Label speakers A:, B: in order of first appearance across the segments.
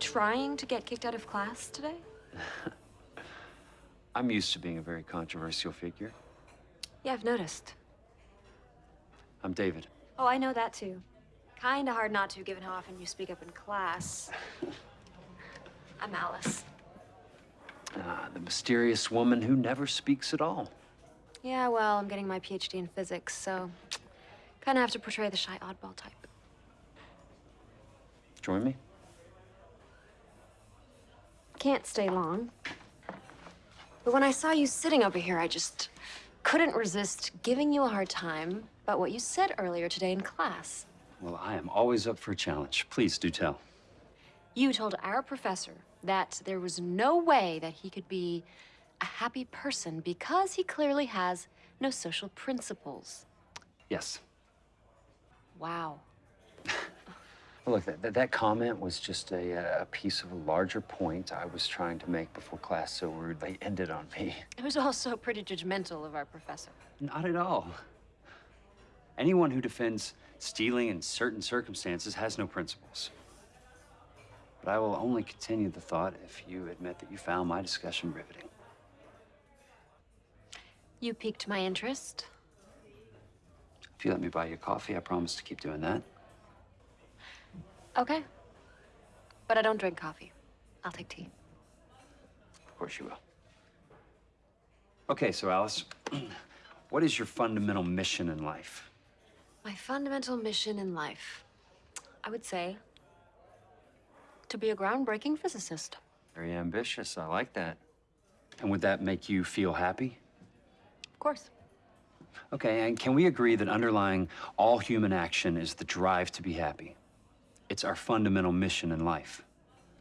A: So, were you trying to get kicked out of class today?
B: I'm used to being a very controversial figure.
A: Yeah, I've noticed.
B: I'm David.
A: Oh, I know that too. Kinda hard not to, given how often you speak up in class. I'm Alice.
B: Ah, the mysterious woman who never speaks at all.
A: Yeah, well, I'm getting my PhD in physics, so kinda have to portray the shy oddball type.
B: Join me?
A: Can't stay long. But when I saw you sitting over here, I just couldn't resist giving you a hard time about what you said earlier today in class.
B: Well, I am always up for a challenge. Please do tell.
A: You told our professor that there was no way that he could be a happy person because he clearly has no social principles.
B: Yes.
A: Wow.
B: Look, that, that, comment was just a, a piece of a larger point I was trying to make before class so rudely ended on me.
A: It was also pretty judgmental of our professor.
B: Not at all. Anyone who defends stealing in certain circumstances has no principles. But I will only continue the thought if you admit that you found my discussion riveting.
A: You piqued my interest.
B: If you let me buy you coffee, I promise to keep doing that.
A: Okay. But I don't drink coffee. I'll take tea.
B: Of course you will. Okay, so Alice, what is your fundamental mission in life?
A: My fundamental mission in life, I would say, to be a groundbreaking physicist.
B: Very ambitious. I like that. And would that make you feel happy?
A: Of course.
B: Okay, and can we agree that underlying all human action is the drive to be happy? It's our fundamental mission in life.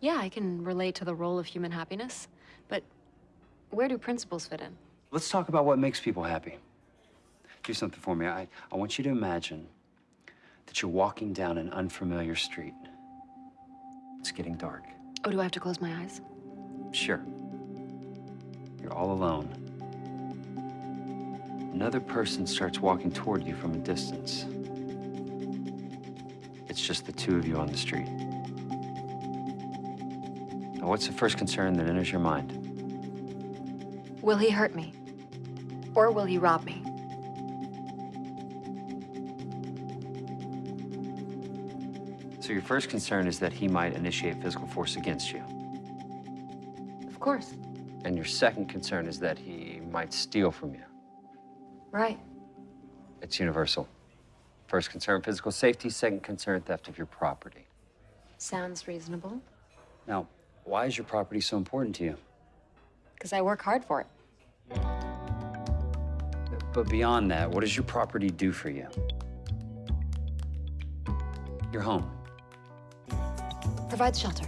A: Yeah, I can relate to the role of human happiness, but where do principles fit in?
B: Let's talk about what makes people happy. Do something for me. I, I want you to imagine that you're walking down an unfamiliar street. It's getting dark.
A: Oh, do I have to close my eyes?
B: Sure. You're all alone. Another person starts walking toward you from a distance. It's just the two of you on the street. Now, what's the first concern that enters your mind?
A: Will he hurt me? Or will he rob me?
B: So your first concern is that he might initiate physical force against you.
A: Of course.
B: And your second concern is that he might steal from you.
A: Right.
B: It's universal. First concern, physical safety. Second concern, theft of your property.
A: Sounds reasonable.
B: Now, why is your property so important to you?
A: Because I work hard for it.
B: But beyond that, what does your property do for you? Your home.
A: Provides shelter.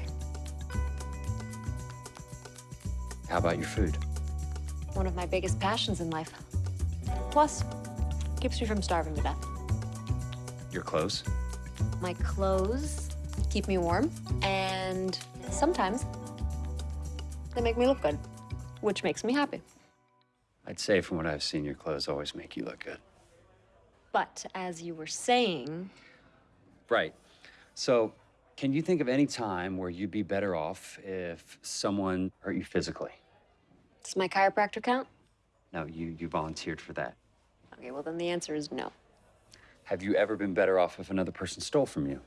B: How about your food?
A: One of my biggest passions in life. Plus, keeps me from starving to death.
B: Your clothes?
A: My clothes keep me warm, and sometimes they make me look good, which makes me happy.
B: I'd say from what I've seen, your clothes always make you look good.
A: But as you were saying,
B: Right. So, can you think of any time where you'd be better off if someone hurt you physically?
A: does my chiropractor count?
B: No, you, you volunteered for that.
A: Okay, well then the answer is no.
B: Have you ever been better off if another person stole from you?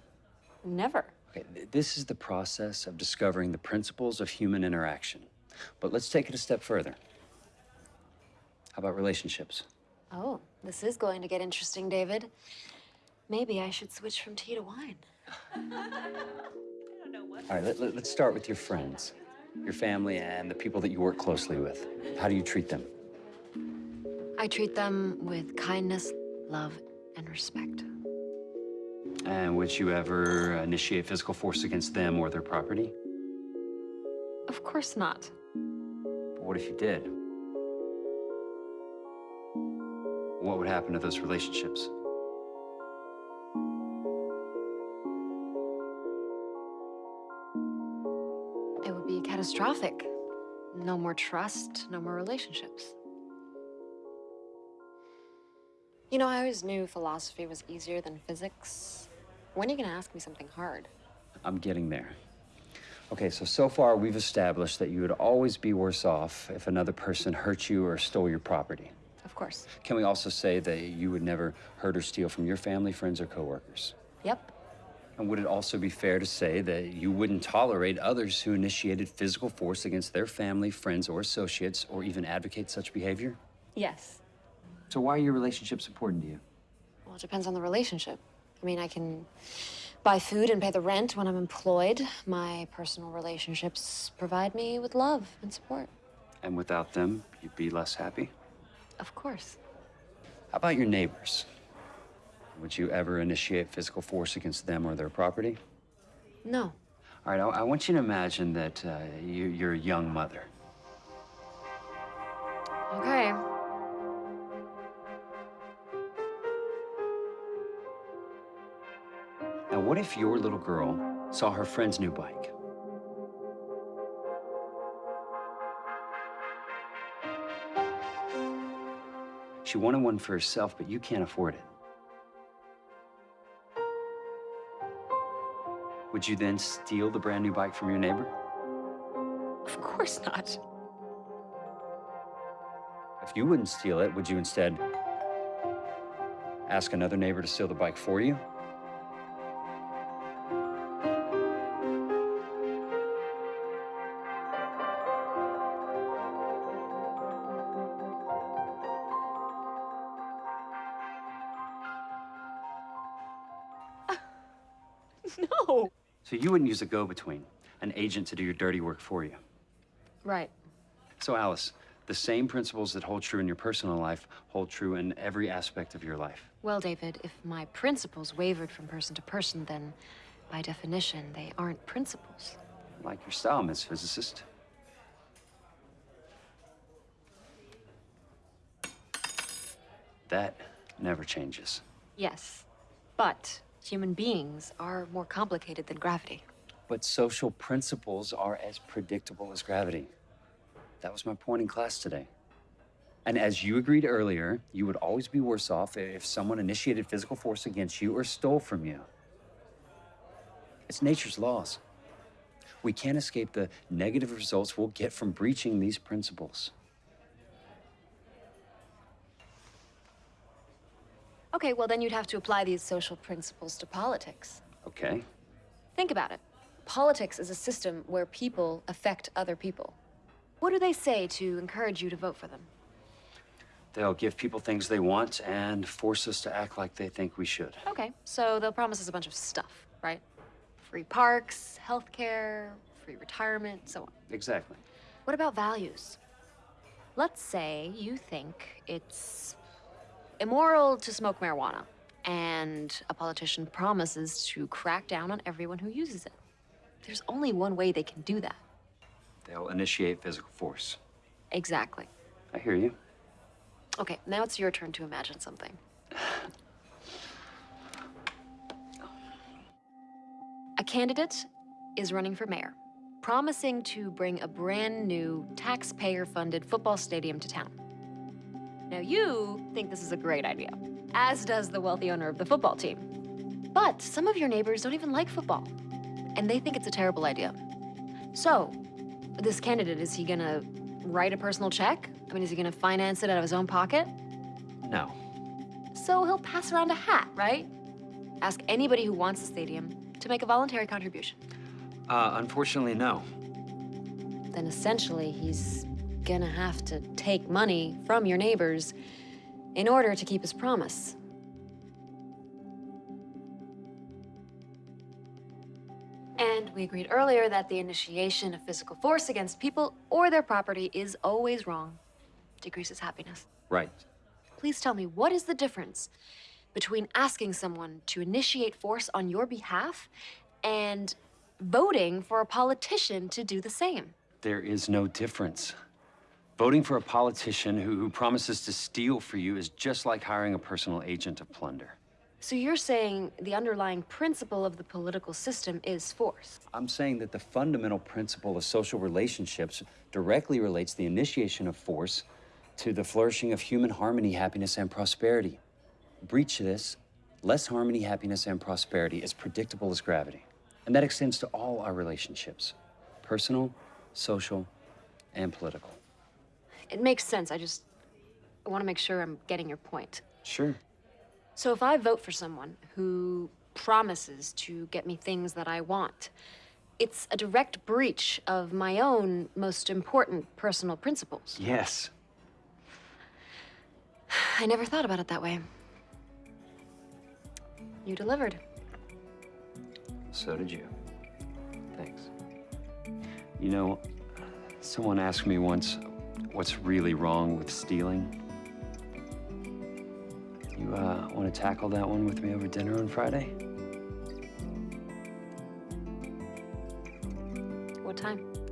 A: Never.
B: Okay, th- this is the process of discovering the principles of human interaction. But let's take it a step further. How about relationships?
A: Oh, this is going to get interesting, David. Maybe I should switch from tea to wine.
B: All right, let, let, let's start with your friends, your family, and the people that you work closely with. How do you treat them?
A: I treat them with kindness, love, and respect.
B: And would you ever initiate physical force against them or their property?
A: Of course not.
B: But what if you did? What would happen to those relationships?
A: It would be catastrophic. No more trust, no more relationships. You know, I always knew philosophy was easier than physics. When are you gonna ask me something hard?
B: I'm getting there. Okay, so so far we've established that you would always be worse off if another person hurt you or stole your property.
A: Of course.
B: Can we also say that you would never hurt or steal from your family, friends, or coworkers?
A: Yep.
B: And would it also be fair to say that you wouldn't tolerate others who initiated physical force against their family, friends, or associates, or even advocate such behavior?
A: Yes.
B: So why are your relationships important to you?
A: Well, it depends on the relationship. I mean, I can buy food and pay the rent when I'm employed. My personal relationships provide me with love and support.
B: And without them, you'd be less happy?
A: Of course.
B: How about your neighbors? Would you ever initiate physical force against them or their property?
A: No.
B: All right, I, I want you to imagine that uh, you, you're a young mother.
A: Okay.
B: What if your little girl saw her friend's new bike? She wanted one for herself, but you can't afford it. Would you then steal the brand new bike from your neighbor?
A: Of course not.
B: If you wouldn't steal it, would you instead ask another neighbor to steal the bike for you?
A: No.
B: So you wouldn't use a go-between, an agent to do your dirty work for you.
A: Right.
B: So Alice, the same principles that hold true in your personal life hold true in every aspect of your life.
A: Well, David, if my principles wavered from person to person, then by definition, they aren't principles.
B: Like your style, Miss Physicist. That never changes.
A: Yes. But human beings are more complicated than gravity.
B: But social principles are as predictable as gravity. That was my point in class today. And as you agreed earlier, you would always be worse off if someone initiated physical force against you or stole from you. It's nature's laws. We can't escape the negative results we'll get from breaching these principles.
A: Okay, well, then you'd have to apply these social principles to politics.
B: Okay?
A: Think about it. Politics is a system where people affect other people. What do they say to encourage you to vote for them?
B: They'll give people things they want and force us to act like they think we should.
A: Okay, so they'll promise us a bunch of stuff, right? Free parks, healthcare, free retirement, so on.
B: Exactly.
A: What about values? Let's say you think it's immoral to smoke marijuana, and a politician promises to crack down on everyone who uses it. There's only one way they can do that.
B: They'll initiate physical force.
A: Exactly.
B: I hear you.
A: Okay, now it's your turn to imagine something. A candidate is running for mayor, promising to bring a brand new taxpayer funded football stadium to town. Now, you think this is a great idea, as does the wealthy owner of the football team. But some of your neighbors don't even like football, and they think it's a terrible idea. So, this candidate, is he gonna write a personal check? I mean, is he gonna finance it out of his own pocket?
B: No.
A: So he'll pass around a hat, right? Ask anybody who wants the stadium to make a voluntary contribution.
B: Uh, unfortunately, no.
A: Then essentially, he's gonna have to take money from your neighbors in order to keep his promise. And we agreed earlier that the initiation of physical force against people or their property is always wrong. Decreases happiness.
B: Right.
A: Please tell me, what is the difference between asking someone to initiate force on your behalf and voting for a politician to do the same?
B: There is no difference. Voting for a politician who, who promises to steal for you is just like hiring a personal agent of plunder.
A: So you're saying the underlying principle of the political system is force?
B: I'm saying that the fundamental principle of social relationships directly relates the initiation of force to the flourishing of human harmony, happiness, and prosperity. Breach this, less harmony, happiness, and prosperity is predictable as gravity. And that extends to all our relationships personal, social, and political.
A: It makes sense. I just I want to make sure I'm getting your point.
B: Sure.
A: So if I vote for someone who promises to get me things that I want, it's a direct breach of my own most important personal principles.
B: Yes.
A: I never thought about it that way. You delivered.
B: So did you. Thanks. You know, someone asked me once what's really wrong with stealing. You, uh, want to tackle that one with me over dinner on Friday?
A: What time?